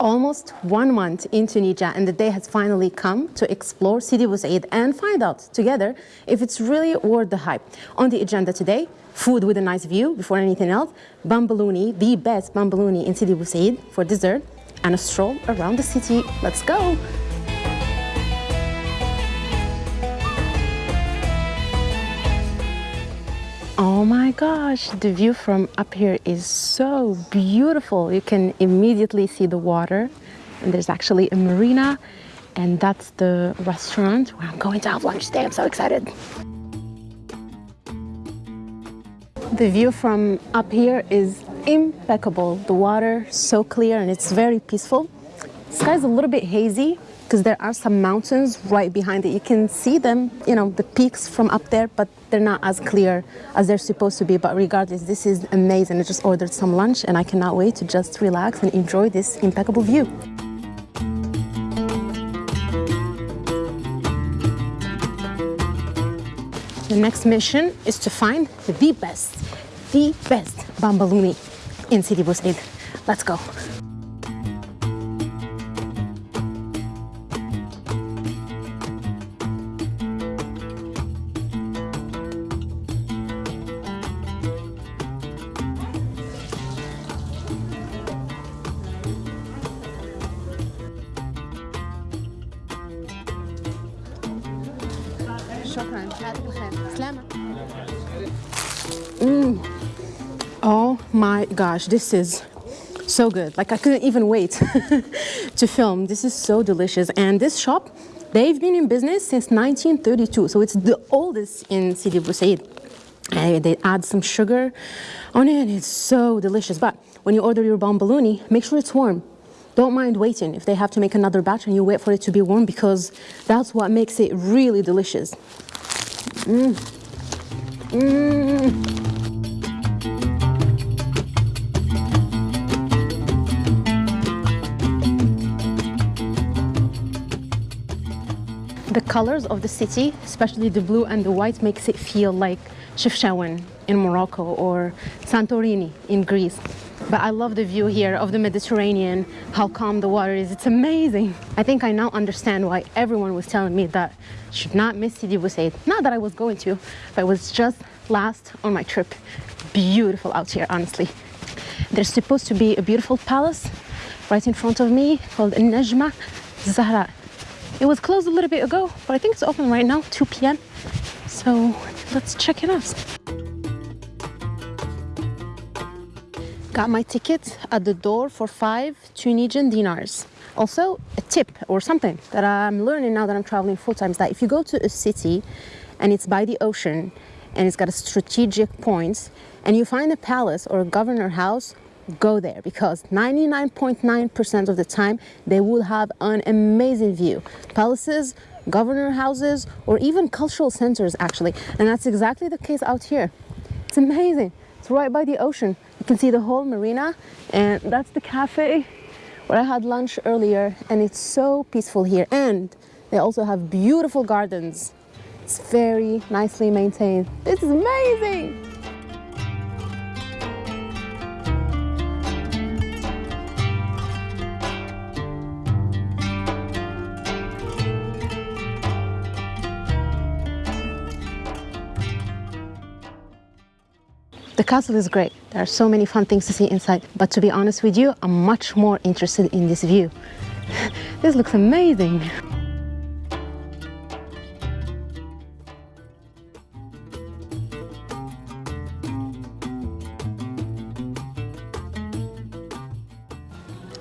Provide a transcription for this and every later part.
almost one month in Tunisia and the day has finally come to explore Sidi Bou Said and find out together if it's really worth the hype. On the agenda today, food with a nice view before anything else, bambouloni, the best bambouloni in Sidi Bou Said for dessert, and a stroll around the city. Let's go! Oh my gosh, the view from up here is so beautiful. You can immediately see the water and there's actually a marina and that's the restaurant where I'm going to have lunch today. I'm so excited. The view from up here is impeccable. The water so clear and it's very peaceful. The sky's a little bit hazy because there are some mountains right behind it. You can see them, you know, the peaks from up there, but they're not as clear as they're supposed to be. But regardless, this is amazing. I just ordered some lunch and I cannot wait to just relax and enjoy this impeccable view. The next mission is to find the best, the best bambouloni in Sidi Bou Said. Let's go. شكرا سلامة mm. Oh my gosh, this is so good. Like I couldn't even wait to film. This is so delicious. And this shop, they've been in business since 1932. So it's the oldest in Sidi Bou Said. And they add some sugar on it and it's so delicious. But when you order your bomboloni, make sure it's warm don't mind waiting if they have to make another batch and you wait for it to be warm because that's what makes it really delicious. Mm. Mm. The colors of the city, especially the blue and the white, makes it feel like Chefchaouen in Morocco or Santorini in Greece. But I love the view here of the Mediterranean, how calm the water is. It's amazing. I think I now understand why everyone was telling me that I should not miss Sidi Bou Said. Not that I was going to, but it was just last on my trip. Beautiful out here, honestly. There's supposed to be a beautiful palace right in front of me called Najma Zahra. It was closed a little bit ago, but I think it's open right now, 2 p.m. So let's check it out. Got my ticket at the door for five Tunisian dinars. Also, a tip or something that I'm learning now that I'm traveling full time is that if you go to a city and it's by the ocean and it's got a strategic point and you find a palace or a governor house go there because 99.9% of the time they will have an amazing view. Palaces, governor houses, or even cultural centers actually. And that's exactly the case out here. It's amazing. Right by the ocean. You can see the whole marina and that's the cafe where I had lunch earlier and it's so peaceful here. And they also have beautiful gardens. It's very nicely maintained. This is amazing. The castle is great. There are so many fun things to see inside. But to be honest with you, I'm much more interested in this view. this looks amazing.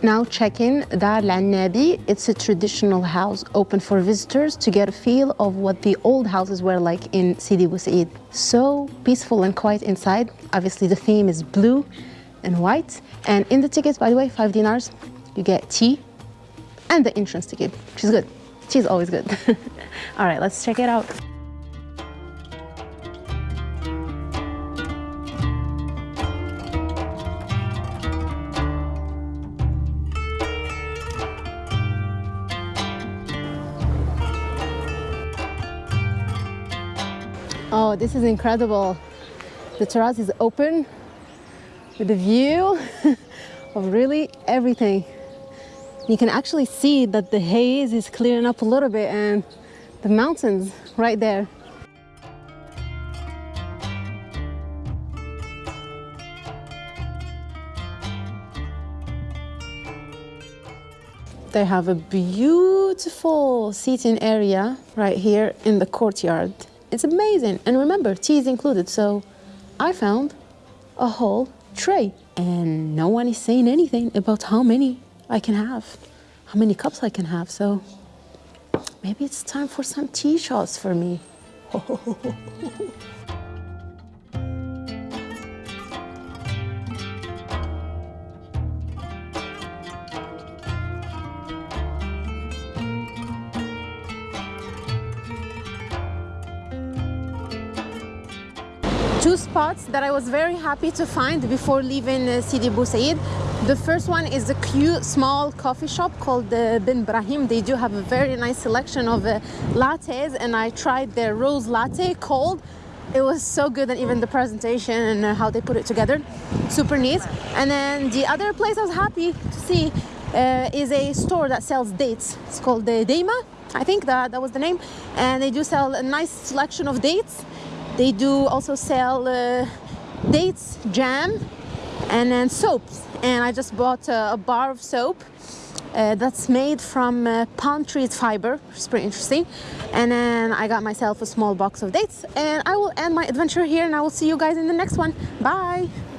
Now check-in Dar Al It's a traditional house open for visitors to get a feel of what the old houses were like in Sidi Bou. So peaceful and quiet inside. Obviously the theme is blue and white. And in the tickets, by the way, five dinars, you get tea and the entrance ticket, which is good. Tea is always good. All right, let's check it out. Oh, this is incredible. The terrace is open with a view of really everything. You can actually see that the haze is clearing up a little bit and the mountains right there. They have a beautiful seating area right here in the courtyard. It's amazing. And remember, tea is included. So I found a whole tray and no one is saying anything about how many I can have, how many cups I can have. So maybe it's time for some tea shots for me. two spots that I was very happy to find before leaving uh, Sidi Bou Said. The first one is a cute small coffee shop called uh, Bin Brahim. They do have a very nice selection of uh, lattes and I tried their rose latte cold. It was so good and even the presentation and how they put it together, super neat. And then the other place I was happy to see uh, is a store that sells dates. It's called the Deima, I think that, that was the name. And they do sell a nice selection of dates they do also sell uh, dates, jam, and then soaps. And I just bought a, bar of soap uh, that's made from uh, palm trees fiber, is pretty interesting. And then I got myself a small box of dates. And I will end my adventure here and I will see you guys in the next one. Bye!